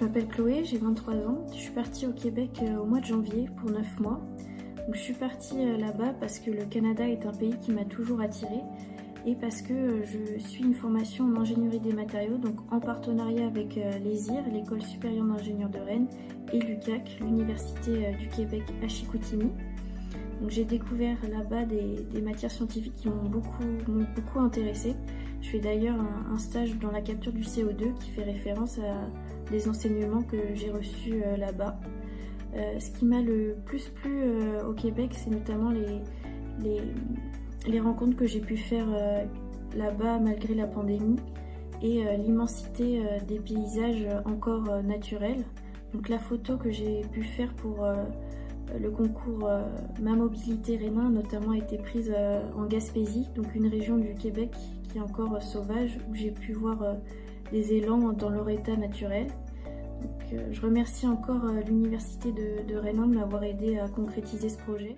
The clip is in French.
je m'appelle Chloé, j'ai 23 ans. Je suis partie au Québec euh, au mois de janvier pour 9 mois. Je suis partie euh, là-bas parce que le Canada est un pays qui m'a toujours attirée et parce que euh, je suis une formation en ingénierie des matériaux, donc en partenariat avec l'ESIR, l'École supérieure d'ingénieurs de Rennes, et l'UQAC, l'Université du Québec à Chicoutimi. J'ai découvert là-bas des, matières scientifiques qui m'ont beaucoup, intéressée. Je fais d'ailleurs un, stage dans la capture du CO2 qui fait référence à des enseignements que j'ai reçus euh, là-bas. Euh, ce qui m'a le plus plu euh, au Québec, c'est notamment les, les, rencontres que j'ai pu faire là-bas malgré la pandémie et l'immensité des paysages encore naturels. Donc la photo que j'ai pu faire pour le concours euh, Ma Mobilité Rénin notamment a été prise euh, en Gaspésie, donc une région du Québec qui est encore euh, sauvage, où j'ai pu voir des élans dans leur état naturel. je remercie encore l'Université de, de Rénin de m'avoir aidé à concrétiser ce projet.